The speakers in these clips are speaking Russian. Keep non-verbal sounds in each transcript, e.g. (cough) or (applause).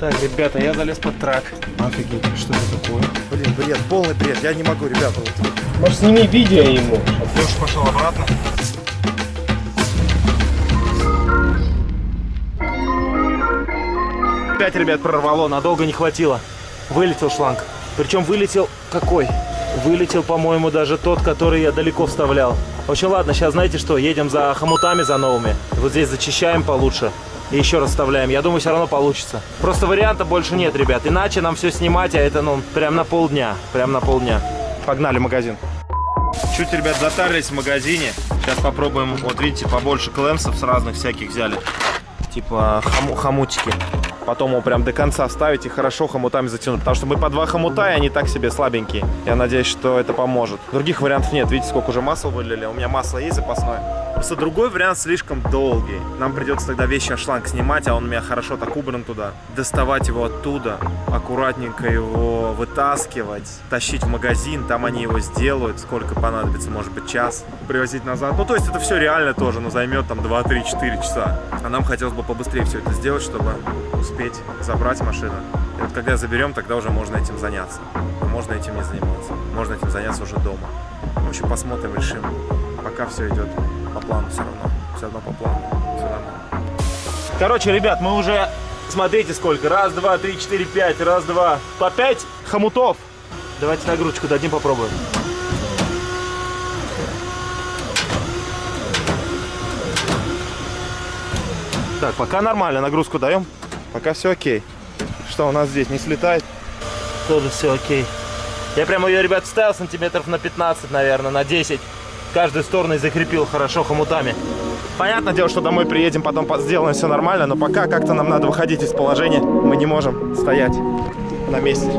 Так, ребята, я залез под трак. Офигеть, что это такое? Блин, бред, полный бред. Я не могу, ребята. Вот. Может, сними видео ему. Леша пошел обратно. Пять ребят прорвало, надолго не хватило. Вылетел шланг. Причем вылетел какой? Вылетел, по-моему, даже тот, который я далеко вставлял. В общем, ладно, сейчас знаете что, едем за хомутами, за новыми. Вот здесь зачищаем получше. И еще раз вставляем. Я думаю, все равно получится. Просто варианта больше нет, ребят. Иначе нам все снимать, а это, ну, прям на полдня. Прям на полдня. Погнали в магазин. Чуть, ребят, затарились в магазине. Сейчас попробуем, вот видите, побольше клемсов с разных всяких взяли. Типа хому хомутики. Потом его прям до конца ставить и хорошо хомутами затянуть. Потому что мы по два хомута, и они так себе слабенькие. Я надеюсь, что это поможет. Других вариантов нет. Видите, сколько уже масла вылили. У меня масло есть запасное. Просто другой вариант слишком долгий. Нам придется тогда вещи шланг снимать, а он у меня хорошо так убран туда. Доставать его оттуда, аккуратненько его вытаскивать, тащить в магазин, там они его сделают, сколько понадобится, может быть, час, привозить назад. Ну, то есть это все реально тоже, но займет там 2, 3, 4 часа. А нам хотелось бы побыстрее все это сделать, чтобы успеть забрать машину. И вот когда заберем, тогда уже можно этим заняться. А можно этим не заниматься. Можно этим заняться уже дома. В общем, посмотрим, решим. Пока все идет по плану все равно. Все равно по плану. Все нормально. Короче, ребят, мы уже, смотрите сколько. Раз, два, три, четыре, пять. Раз, два. По пять хомутов. Давайте нагрузочку дадим, попробуем. Так, пока нормально, нагрузку даем. Пока все окей. Что у нас здесь, не слетает? Тоже все окей. Я прямо ее, ребят, ставил сантиметров на 15, наверное, на 10. Каждой стороной закрепил хорошо хомутами. Понятное дело, что домой приедем, потом сделаем все нормально, но пока как-то нам надо выходить из положения. Мы не можем стоять на месте.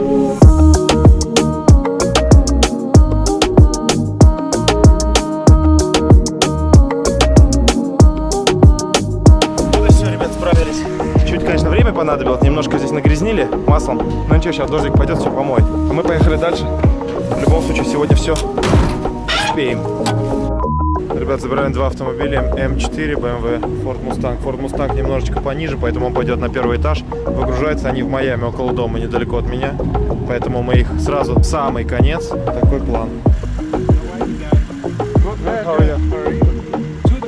Время понадобилось, немножко здесь нагрязнили маслом. Но ничего, сейчас дождик пойдет, все помоет. А мы поехали дальше. В любом случае, сегодня все успеем. Ребят, забираем два автомобиля, М4, BMW, Ford Mustang. Ford Mustang немножечко пониже, поэтому он пойдет на первый этаж. Выгружаются они в Майами, около дома, недалеко от меня. Поэтому мы их сразу в самый конец. Такой план. Two.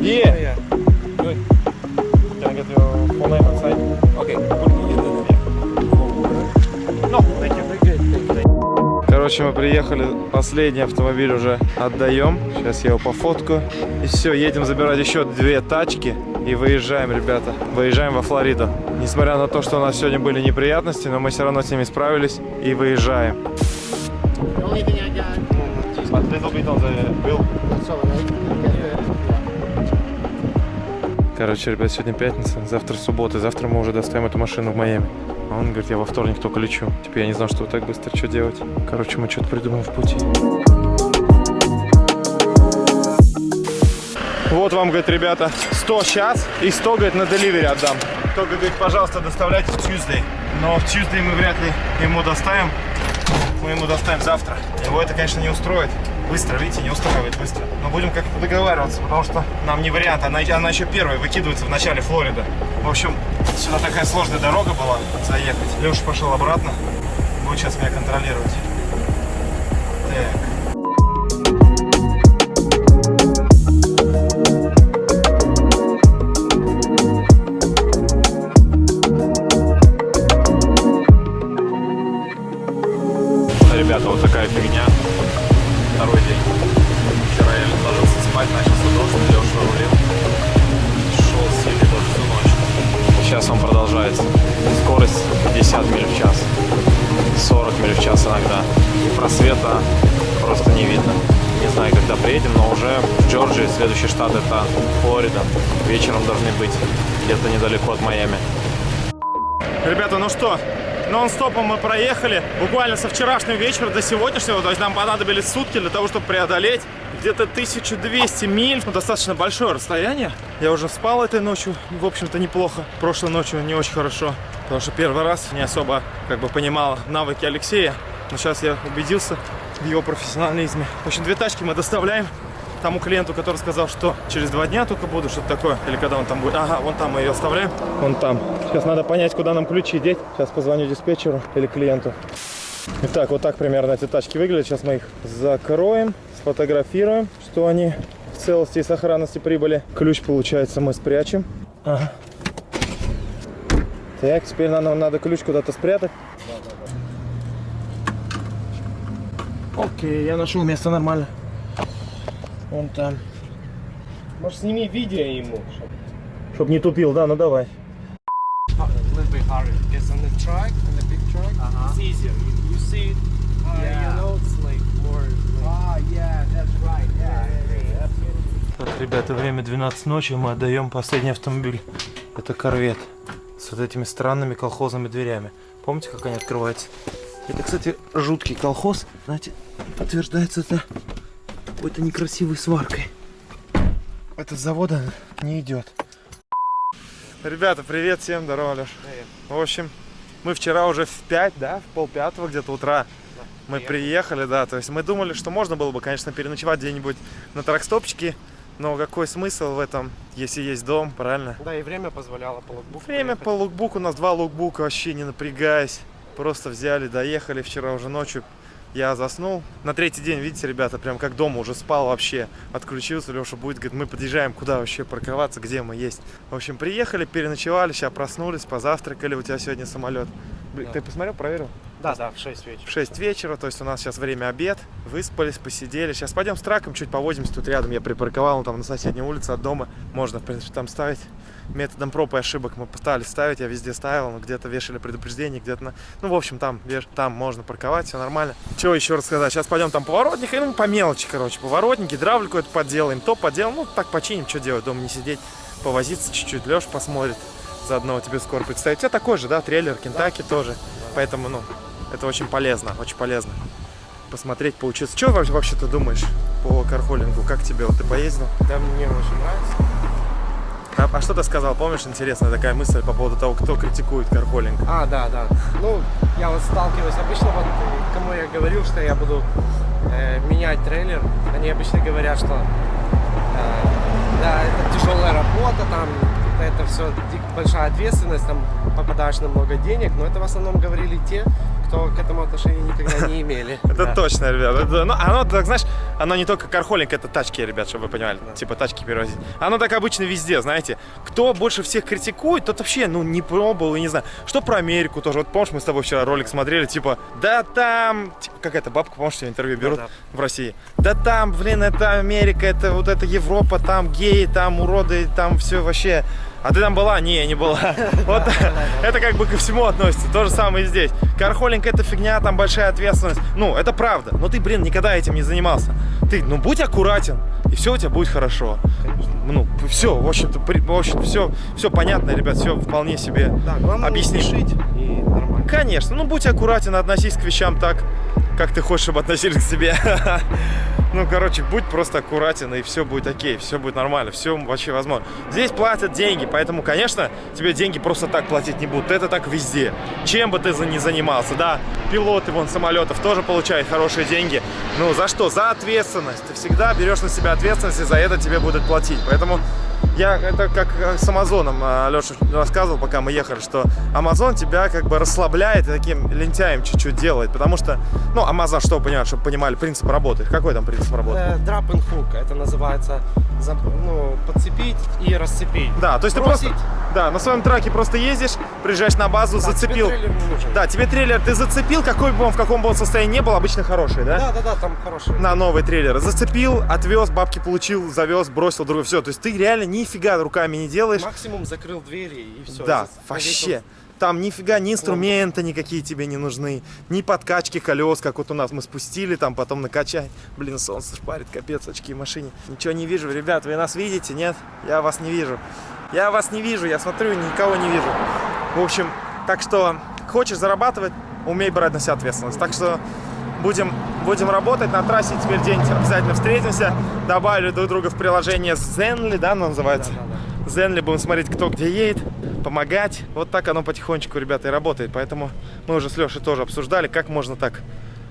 Yeah. Короче, мы приехали, последний автомобиль уже отдаем. Сейчас я его пофоткаю. И все, едем забирать еще две тачки. И выезжаем, ребята. Выезжаем во Флориду. Несмотря на то, что у нас сегодня были неприятности, но мы все равно с ними справились. И выезжаем. Короче, ребят, сегодня пятница, завтра суббота. Завтра мы уже доставим эту машину в Майами. А он говорит, я во вторник только лечу. Типа я не знал, что так быстро что делать. Короче, мы что-то придумаем в пути. Вот вам, говорит, ребята, 100 сейчас и 100, говорит, на деливере отдам. Только, говорит, пожалуйста, доставляйте в Tuesday. Но в Tuesday мы вряд ли ему доставим. Мы ему доставим завтра. Его это, конечно, не устроит. Быстро, видите, не устраивает быстро. Но будем как-то договариваться, потому что нам не вариант. Она, она еще первая выкидывается в начале Флорида. В общем, сюда такая сложная дорога была заехать. Леша пошел обратно. Будет сейчас меня контролировать. Сейчас он продолжается. Скорость 50 миль в час. 40 миль в час иногда. Просвета просто не видно. Не знаю, когда приедем, но уже в Джорджии, следующий штат это Флорида. Вечером должны быть где-то недалеко от Майами. Ребята, ну что, нон-стопом мы проехали буквально со вчерашнего вечера до сегодняшнего. То есть нам понадобились сутки для того, чтобы преодолеть где-то 1200 миль. Ну, достаточно большое расстояние. Я уже спал этой ночью, в общем-то, неплохо. Прошлой ночью не очень хорошо, потому что первый раз не особо как бы понимал навыки Алексея. Но сейчас я убедился в его профессионализме. В общем, две тачки мы доставляем. тому клиенту, который сказал, что через два дня только буду, что-то такое. Или когда он там будет. Ага, вон там мы ее оставляем. Вон там. Сейчас надо понять, куда нам ключи деть. Сейчас позвоню диспетчеру или клиенту. Итак, вот так примерно эти тачки выглядят. Сейчас мы их закроем, сфотографируем, что они в целости и сохранности прибыли. Ключ, получается, мы спрячем. Ага. Так, теперь нам надо ключ куда-то спрятать. Окей, я нашел место нормально. Вон там. Может, сними видео ему. Чтоб не тупил, да, ну давай. A little bit harder. It's on the truck, on the big truck. It's easier. You, you see it, uh, you know, it's Так, ребята, время 12 ночи, мы отдаем последний автомобиль. Это корвет с вот этими странными колхозными дверями. Помните, как они открываются? Это, кстати, жуткий колхоз. Знаете, подтверждается это какой-то некрасивой сваркой. Это с завода не идет. Ребята, привет всем, здорово, Леш. В общем, мы вчера уже в 5, да, в пол пятого где-то утра мы приехали, да, то есть мы думали, что можно было бы, конечно, переночевать где-нибудь на тракстопчике, но какой смысл в этом, если есть дом, правильно? Да, и время позволяло по логбуку Время проехать. по лукбуку, у нас два лукбука, вообще не напрягаясь. Просто взяли, доехали вчера уже ночью. Я заснул. На третий день, видите, ребята, прям как дома уже спал вообще. Отключился, Леша будет, говорит, мы подъезжаем, куда вообще парковаться, где мы есть. В общем, приехали, переночевали, сейчас проснулись, позавтракали, у тебя сегодня самолет. Блин, Ты посмотрел, проверил? Да, да, в 6 вечера. В 6 вечера, то есть у нас сейчас время обед. Выспались, посидели. Сейчас пойдем с траком, чуть повозимся. Тут рядом я припарковал, он там на соседней улице от дома. Можно, в принципе, там ставить. Методом проб и ошибок мы пытались ставить, я везде ставил, но где-то вешали предупреждение, где-то на... Ну, в общем, там, веш- там можно парковать, все нормально. Чего еще рассказать? Сейчас пойдем там поворотник, и, ну, по мелочи, короче, поворотники, дравлю какой-то подделаем, то поделаем, ну, так починим, что делать, дома не сидеть, повозиться чуть-чуть, Леш посмотрит, заодно тебе скоро представить. У тебя такой же, да, трейлер, Кентаки тоже, поэтому, ну, это очень полезно, очень полезно посмотреть, поучиться. Что вообще, ты думаешь по кархолингу? Как тебе? Вот ты поездил? Да, мне очень нравится. А, а что ты сказал? Помнишь, интересная такая мысль по поводу того, кто критикует кархолинг? А, да, да. Ну, я вот сталкиваюсь. Обычно вот кому я говорил, что я буду э, менять трейлер, они обычно говорят, что э, да, это тяжелая работа, там это все большая ответственность, там попадаешь на много денег, но это в основном говорили те, кто к этому отношения никогда не имели. (laughs) Это Да. точно, ребят. Это, ну, оно, так, знаешь, оно не только кархолинг, это тачки, ребят, чтобы вы понимали. Типа тачки перевозить. Оно так обычно везде, знаете. Кто больше всех критикует, тот вообще, ну, не пробовал и не знаю. Что про Америку тоже. Вот помнишь, мы с тобой вчера ролик смотрели, типа, да там, типа, какая-то бабка, помнишь, интервью берут в России. Да там, блин, это Америка, это вот это Европа, там геи, там уроды, там все вообще. А ты там была? Не, не была. (laughs) Вот это как бы ко всему относится. То же самое и здесь. Кархолинг это фигня, там большая ответственность. Ну, это правда. Но ты, блин, никогда этим не занимался. Ты, ну, будь аккуратен, и все у тебя будет хорошо. Ну, все, в общем-то, в общем все, все понятно, ребят, все вполне себе объяснить. спешить и нормально. Конечно, ну будь аккуратен, относись к вещам так, как ты хочешь, чтобы относились к себе. (laughs) Ну, короче, будь просто аккуратен, и все будет окей, все будет нормально, все вообще возможно. Здесь платят деньги, поэтому, конечно, тебе деньги просто так платить не будут. Это так везде. Чем бы ты ни занимался, да, пилоты вон самолетов тоже получают хорошие деньги. Ну, за что? За ответственность. Ты всегда берешь на себя ответственность, и за это тебе будут платить. Поэтому я это как э, с Амазоном Леша рассказывал, пока мы ехали, что Амазон тебя как бы расслабляет и таким лентяем чуть-чуть делает, потому что, ну, Амазон, что понимать, чтобы понимали принцип работы. Какой там принцип работы? Э, Drop and hook, это называется ну, подцепить и расцепить. Да, то есть Бросить. ты просто, да, на своем траке просто ездишь, приезжаешь на базу, Да, тебе зацепил. нужен. Да, тебе трейлер ты зацепил, какой бы он, в каком бы он состоянии не был, обычно хороший, да? Да, да, да, там хороший. на новый трейлер. Зацепил, отвез, бабки получил, завез, бросил, другой. Все. То есть ты реально нифига руками не делаешь. Максимум закрыл двери и все. да, вообще. Там нифига ни инструменты никакие тебе не нужны, ни подкачки колес, как вот у нас мы спустили, там потом накачай. Блин, солнце шпарит, капец, очки в машине. Ничего не вижу, ребят, вы нас видите? Нет? Я вас не вижу. Я вас не вижу, я смотрю, никого не вижу. В общем, так что хочешь зарабатывать, умей брать на себя ответственность. Так что будем, будем работать на трассе теперь день-нибудь обязательно встретимся. Добавили друг друга в приложение Zenly, да, оно называется? Zenly будем смотреть, кто где едет, помогать. Вот так оно потихонечку, ребята, и работает. Поэтому мы уже с Лешей тоже обсуждали, как можно так,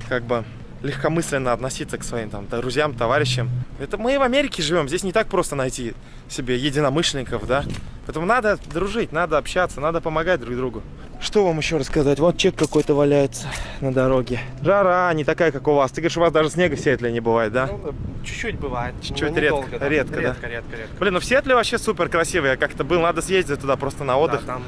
как бы, легкомысленно относиться к своим там друзьям, товарищам. Это мы в Америке живем, здесь не так просто найти себе единомышленников, да. Поэтому надо дружить, надо общаться, надо помогать друг другу. Что вам еще рассказать? Вот чек какой-то валяется на дороге. Жара не такая, как у вас. Ты говоришь, у вас даже снега в Сиэтле не бывает, да? Ну, чуть-чуть бывает. Чуть-чуть, редко, да. редко, да. редко, редко, редко. Блин, ну в Сиэтле вообще супер красиво. Я как-то был, надо съездить туда просто на отдых. Да, там,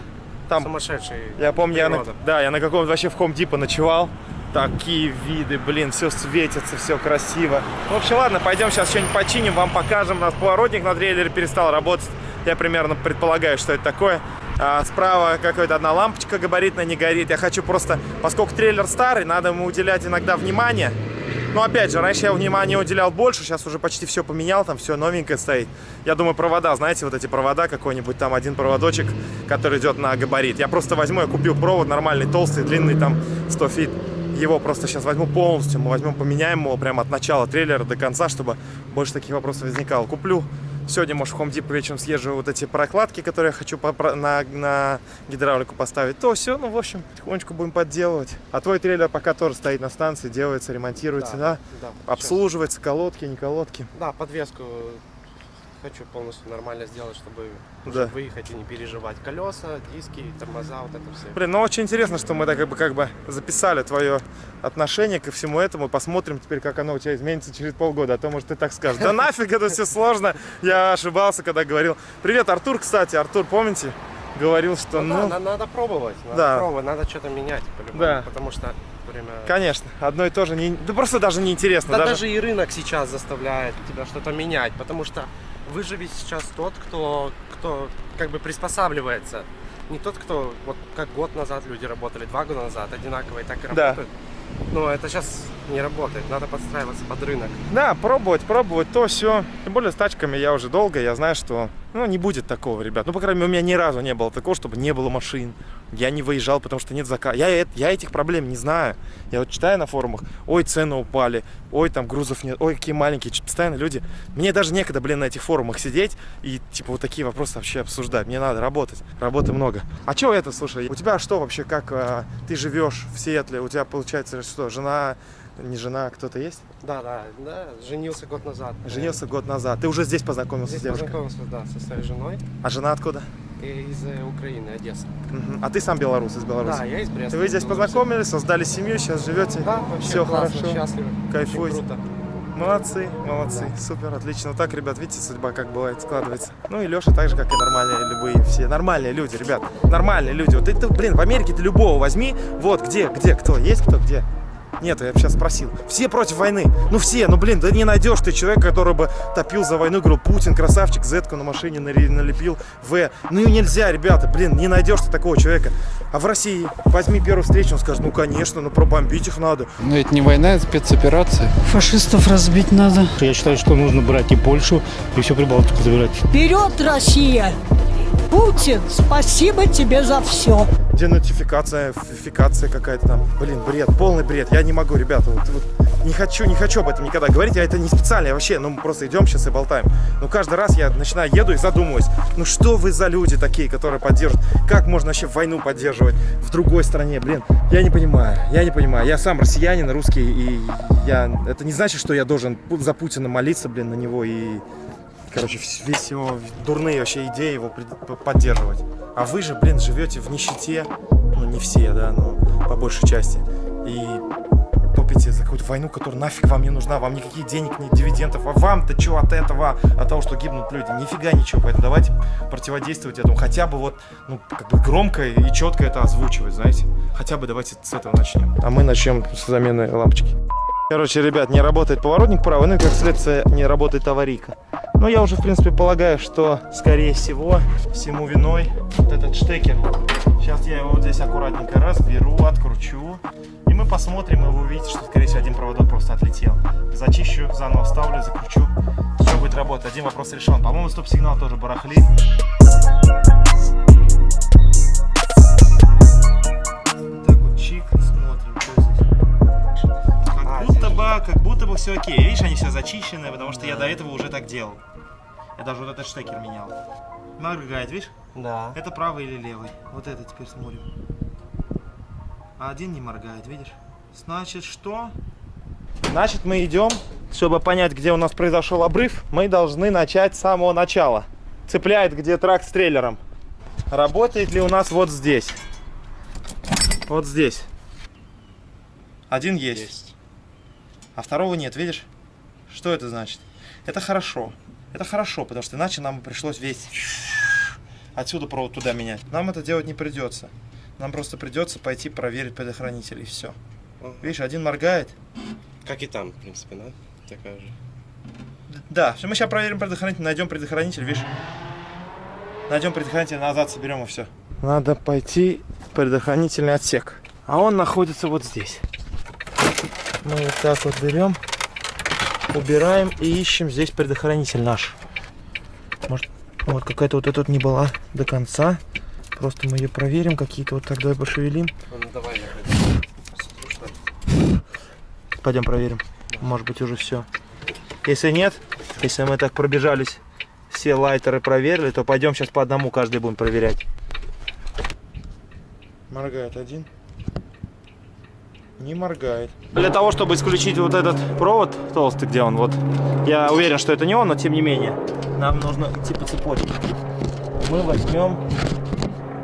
Там- сумасшедший Я помню, я на, да, я на каком-то вообще в Home Depot ночевал. Такие виды, блин, все светится, все красиво. В общем, ладно, пойдем сейчас что-нибудь починим, вам покажем. У нас поворотник на трейлере перестал работать. Я примерно предполагаю, что это такое. А справа какая-то одна лампочка габаритная не горит. Я хочу просто, поскольку трейлер старый, надо ему уделять иногда внимание. Но опять же, раньше я внимание уделял больше, сейчас уже почти все поменял, там все новенькое стоит. Я думаю, провода, знаете, вот эти провода, какой-нибудь там один проводочек, который идет на габарит. Я просто возьму, я купил провод нормальный, толстый, длинный, там 100 feet. Его просто сейчас возьму полностью, мы возьмем, поменяем его прямо от начала трейлера до конца, чтобы больше таких вопросов возникало. Куплю Сегодня, может, в Home Depot вечером съезжу вот эти прокладки, которые я хочу на, на гидравлику поставить. То все, ну, в общем, потихонечку будем подделывать. А твой трейлер пока тоже стоит на станции, делается, ремонтируется, да? да. Обслуживается, колодки, не колодки. Да, подвеску хочу полностью нормально сделать, чтобы уже Да. выехать и не переживать. Колеса, диски, тормоза, вот это все. Блин, ну очень интересно, что мы так как бы, как бы записали твое отношение ко всему этому. Посмотрим теперь, как оно у тебя изменится через полгода. А то, может, ты так скажешь. Да нафиг это все сложно. Я ошибался, когда говорил. Привет, Артур, кстати. Артур, помните? Говорил, что Ну, ну... да, на- надо пробовать, надо Да. пробовать, надо что-то менять Да. потому что время... Конечно, одно и то же не... Да просто даже неинтересно. Да даже... даже и рынок сейчас заставляет тебя что-то менять, потому что выживет сейчас тот, кто, кто как бы приспосабливается. Не тот, кто, вот как год назад люди работали, два года назад, одинаково и так и Да. работают. Но это сейчас не работает, надо подстраиваться под рынок. Да, пробовать, пробовать, то все. Тем более с тачками я уже долго, я знаю, что ну, не будет такого, ребят. Ну, по крайней мере, у меня ни разу не было такого, чтобы не было машин. Я не выезжал, потому что нет заказа. Я, я этих проблем не знаю. Я вот читаю на форумах, ой, цены упали, ой, там грузов нет, ой, какие маленькие. Постоянно люди... Мне даже некогда, блин, на этих форумах сидеть и, типа, вот такие вопросы вообще обсуждать. Мне надо работать. Работы много. А что это, слушай, у тебя что вообще, как а, ты живешь в Сиэтле? У тебя, получается, что, жена, не жена, кто-то есть? Да, да, да, женился год назад. Женился год назад. Ты уже здесь познакомился Здесь с девушкой? познакомился, да, со своей женой А жена откуда? из э, Украины, Одесса. Мгм. А ты сам белорус из Беларуси? Да, я из Бреста. Вы здесь Беларуси. познакомились, создали семью, сейчас живете? Да, вообще Все классно, хорошо. счастливы. Кайфуете. Круто. Молодцы, молодцы, супер, отлично. Вот так, ребят, видите, судьба как бывает складывается. Ну и Леша так же, как и нормальные любые все. Нормальные люди, ребят, нормальные люди. Вот ты, блин, в Америке ты любого возьми. Вот, где, где, кто, есть кто, где? Нету, я бы сейчас спросил. Все против войны. Ну все, ну блин, да не найдешь ты человека, который бы топил за войну, говорил, Путин красавчик, зетку на машине налепил, В. Ну и нельзя, ребята, блин, не найдешь ты такого человека. А в России возьми первую встречу, он скажет, ну конечно, ну пробомбить их надо. Но это не война, это спецоперация. Фашистов разбить надо. Я считаю, что нужно брать и Польшу, и всю Прибалтику забирать. Вперед, Россия! Путин, спасибо тебе за все. денотификация, фикация какая-то там. Блин, бред, полный бред. Я не могу, ребята, вот, вот не хочу, не хочу об этом никогда говорить. Я это не специально, я вообще, ну мы просто идем сейчас и болтаем. Но каждый раз я начинаю, еду и задумываюсь, ну что вы за люди такие, которые поддерживают? Как можно вообще войну поддерживать в другой стране? Блин, я не понимаю, я не понимаю. Я сам россиянин, русский, и я... Это не значит, что я должен за Путина молиться, блин, на него и... Короче, весь его дурные вообще идеи его поддерживать. А вы же, блин, живете в нищете. Ну, не все, да, но по большей части. И топите за какую-то войну, которая нафиг вам не нужна. Вам никаких денег, ни дивидендов. А вам-то что от этого? От того, что гибнут люди? Нифига ничего. Поэтому давайте противодействовать этому. Хотя бы вот, ну, как бы громко и четко это озвучивать, знаете. Хотя бы давайте с этого начнем. А мы начнем с замены лампочки. Короче, ребят, не работает поворотник правый, ну и как следствие не работает аварийка. Но я уже, в принципе, полагаю, что, скорее всего, всему виной вот этот штекер. Сейчас я его вот здесь аккуратненько разберу, откручу. И мы посмотрим, и вы увидите, что, скорее всего, один проводок просто отлетел. Зачищу, заново вставлю, закручу. Все будет работать. Один вопрос решен. По-моему, стоп-сигнал тоже барахлит. Так вот, чик, смотрим, что здесь. Как А, будто здесь бы, как будто бы все окей. Видишь, они все зачищены, потому что я до этого уже так делал. Я даже вот этот штекер менял. Моргает, видишь? Да. Это правый или левый? Вот это теперь смотрим. А один не моргает, видишь? Значит, что? Значит, мы идем, чтобы понять, где у нас произошел обрыв, мы должны начать с самого начала. Цепляет где трак с трейлером. Работает ли у нас вот здесь? Вот здесь. Один есть. А второго нет, видишь? Что это значит? Это хорошо. Это хорошо, потому что иначе нам бы пришлось весь отсюда провод туда менять. Нам это делать не придется. Нам просто придется пойти проверить предохранитель и все. Видишь, один моргает. Как и там, в принципе, да? Такая же. Да, все, мы сейчас проверим предохранитель, найдем предохранитель, видишь? Найдем предохранитель, назад соберем и все. Надо пойти в предохранительный отсек. А он находится вот здесь. Мы вот так вот берем, убираем и ищем здесь предохранитель наш. Может, вот какая-то вот эта вот не была до конца. Просто мы ее проверим, какие-то вот так давай пошевелим. Ну давай, я Пойдем проверим. Может быть уже все. Если нет, если мы так пробежались, все лайтеры проверили, то пойдем сейчас по одному каждый будем проверять. Моргает один. Не моргает. Для того, чтобы исключить вот этот провод толстый, где он, вот, я уверен, что это не он, но тем не менее, нам нужно идти по цепочке. Мы возьмем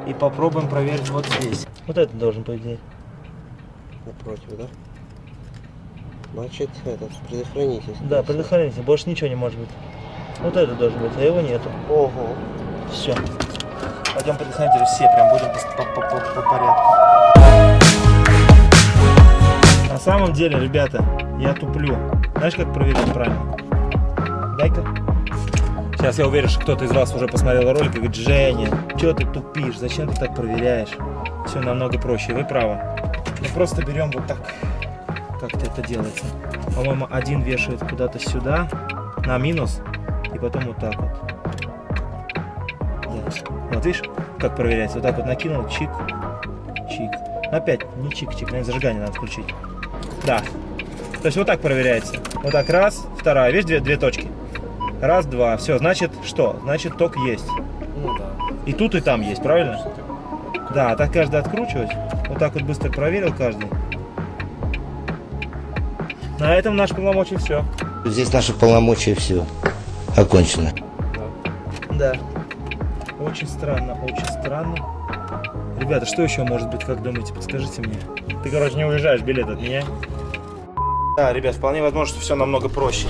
и попробуем проверить вот здесь. Вот это должен, по идее. Напротив, да? Значит, этот, предохранитель. Да, предохранитель, больше ничего не может быть. Вот это должен быть, а его нету. Ого. Все. Пойдем предохранители все, прям будем по, по- по- по порядку. Самом деле, ребята, я туплю. Знаешь, как проверить правильно? Дай-ка. Сейчас я уверен, что кто-то из вас уже посмотрел ролик и говорит, Женя, что ты тупишь, зачем ты так проверяешь? Все намного проще, вы правы. Мы просто берем вот так, как это делается. По-моему, один вешает куда-то сюда, на минус, и потом вот так вот. Да. Вот видишь, как проверяется? Вот так вот накинул, чик, чик. Опять не чик-чик, наверное, зажигание надо включить. Да. То есть вот так проверяется. Вот так раз, вторая, видишь, две, две точки. Раз, два. Все, значит что? Значит ток есть. Ну да. И тут, и там есть, правильно? Да, так каждый откручивать. Вот так вот быстро проверил каждый. На этом наш полномочий все. Здесь наши полномочия все окончено. Да. Очень странно, очень странно. Ребята, что еще может быть, как думаете, подскажите мне? Ты, короче, не уезжаешь, билет от меня. Да, ребят, вполне возможно, что все намного проще.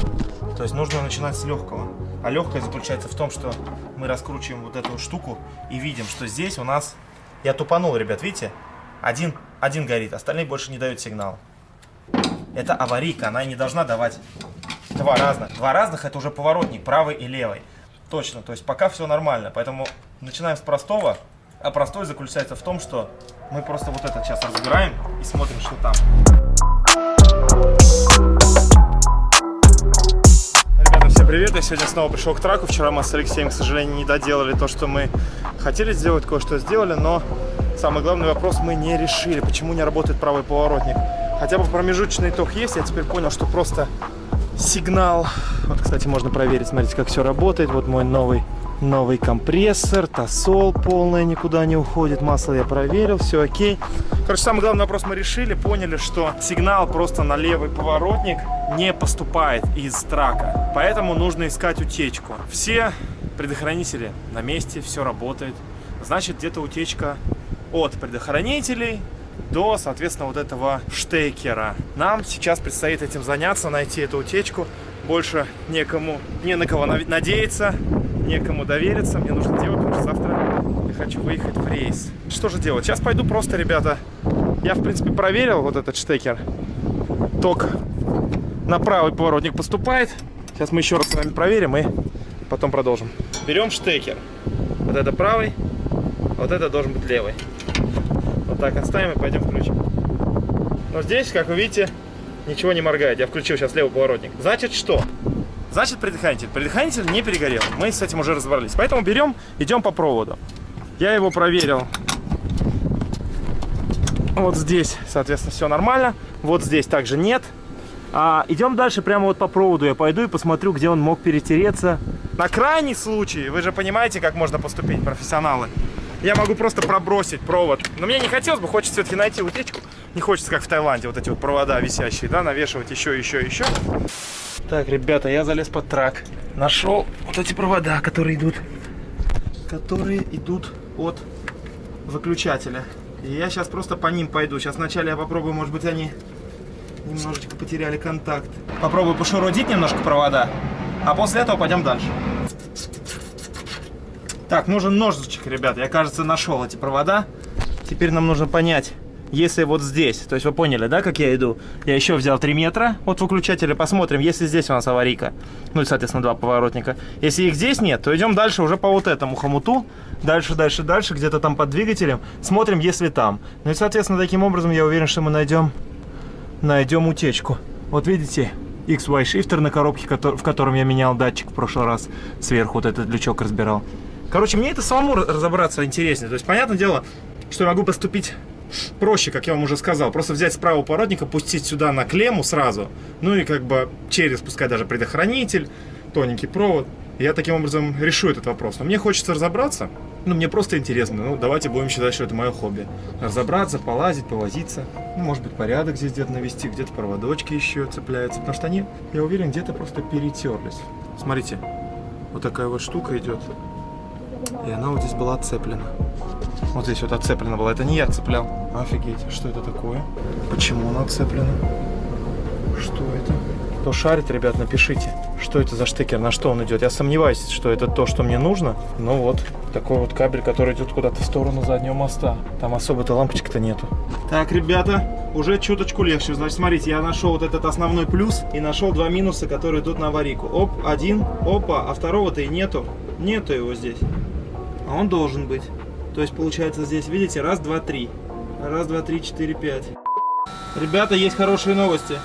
То есть нужно начинать с легкого. А легкое заключается в том, что мы раскручиваем вот эту штуку и видим, что здесь у нас... Я тупанул, ребят, видите? Один, один горит, остальные больше не дают сигнал. Это аварийка, она не должна давать два разных. Два разных это уже поворотник, правый и левый. Точно, то есть пока все нормально. Поэтому начинаем с простого. А простой заключается в том, что мы просто вот это сейчас разбираем и смотрим, что там. Всем привет! Я сегодня снова пришел к траку. Вчера мы с Алексеем, к сожалению, не доделали то, что мы хотели сделать, кое-что сделали, но самый главный вопрос мы не решили, почему не работает правый поворотник. Хотя бы промежуточный ток есть, я теперь понял, что просто сигнал. Вот, кстати, можно проверить, смотрите, как все работает. Вот мой новый, новый компрессор, тосол полная никуда не уходит. Масло я проверил, все окей. Короче, самый главный вопрос мы решили, поняли, что сигнал просто на левый поворотник не поступает из трака. Поэтому нужно искать утечку. Все предохранители на месте, все работает. Значит, где-то утечка от предохранителей до, соответственно, вот этого штекера. Нам сейчас предстоит этим заняться, найти эту утечку. Больше некому, не на кого надеяться, некому довериться. Мне нужно делать, потому что завтра я хочу выехать в рейс. Что же делать? Сейчас пойду просто, ребята. Я, в принципе, проверил вот этот штекер. Ток на правый поворотник поступает. Сейчас мы еще раз с вами проверим и потом продолжим. Берем штекер. Вот это правый, а вот это должен быть левый. Вот так оставим и пойдем включим. Но здесь, как вы видите, ничего не моргает. Я включил сейчас левый поворотник. Значит что? Значит предохранитель. Предохранитель не перегорел. Мы с этим уже разобрались. Поэтому берем, идем по проводу. Я его проверил. Вот здесь, соответственно, все нормально. Вот здесь также нет. А, идем дальше прямо вот по проводу. Я пойду и посмотрю, где он мог перетереться. На крайний случай, вы же понимаете, как можно поступить, профессионалы. Я могу просто пробросить провод. Но мне не хотелось бы, хочется все-таки найти утечку. Не хочется, как в Таиланде, вот эти вот провода висящие, да, навешивать еще, еще, еще. Так, ребята, я залез под трак. Нашел вот эти провода, которые идут, которые идут от выключателя. И я сейчас просто по ним пойду. Сейчас вначале я попробую, может быть, они немножечко потеряли контакт. Попробую пошурудить немножко провода, а после этого пойдем дальше. Так, нужен ножичек, ребят. Я, кажется, нашел эти провода. Теперь нам нужно понять, если вот здесь, то есть вы поняли, да, как я иду? Я еще взял 3 метра от выключателя, посмотрим, если здесь у нас аварийка, ну и, соответственно, два поворотника. Если их здесь нет, то идем дальше уже по вот этому хомуту, дальше, дальше, дальше, где-то там под двигателем, смотрим, если там. Ну и, соответственно, таким образом я уверен, что мы найдем, найдем утечку. Вот видите, XY шифтер на коробке, в котором я менял датчик в прошлый раз, сверху вот этот лючок разбирал. Короче, мне это самому разобраться интереснее. То есть, понятное дело, что я могу поступить проще, как я вам уже сказал. Просто взять с правого поворотника, пустить сюда на клемму сразу. Ну и как бы через, пускай даже предохранитель, тоненький провод. Я таким образом решу этот вопрос. Но мне хочется разобраться. Ну, мне просто интересно. Ну, давайте будем считать, что это мое хобби. Разобраться, полазить, повозиться. Ну, может быть, порядок здесь где-то навести, где-то проводочки еще цепляются. Потому что они, я уверен, где-то просто перетерлись. Смотрите, вот такая вот штука идет. И она вот здесь была отцеплена. Вот здесь вот отцеплена была. Это не я цеплял. Офигеть, что это такое? Почему она отцеплена? Что это? Кто шарит, ребят, напишите, что это за штекер, на что он идет. Я сомневаюсь, что это то, что мне нужно. Но вот такой вот кабель, который идет куда-то в сторону заднего моста. Там особо-то лампочек-то нету. Так, ребята, уже чуточку легче. Значит, смотрите, я нашел вот этот основной плюс и нашел два минуса, которые идут на аварийку. Оп, один, опа, а второго-то и нету. Нету его здесь. А он должен быть. То есть получается здесь, видите, раз, два, три. Раз, два, три, четыре, пять. Ребята, есть хорошие новости.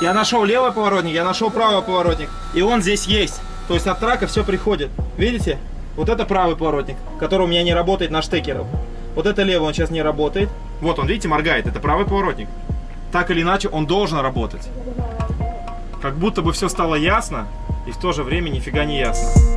Я нашел левый поворотник, я нашел правый поворотник. И он здесь есть. То есть от трака все приходит. Видите? Вот это правый поворотник, который у меня не работает на штекерах. Вот это левый, он сейчас не работает. Вот он, видите, моргает. Это правый поворотник. Так или иначе, он должен работать. Как будто бы все стало ясно, и в то же время нифига не ясно.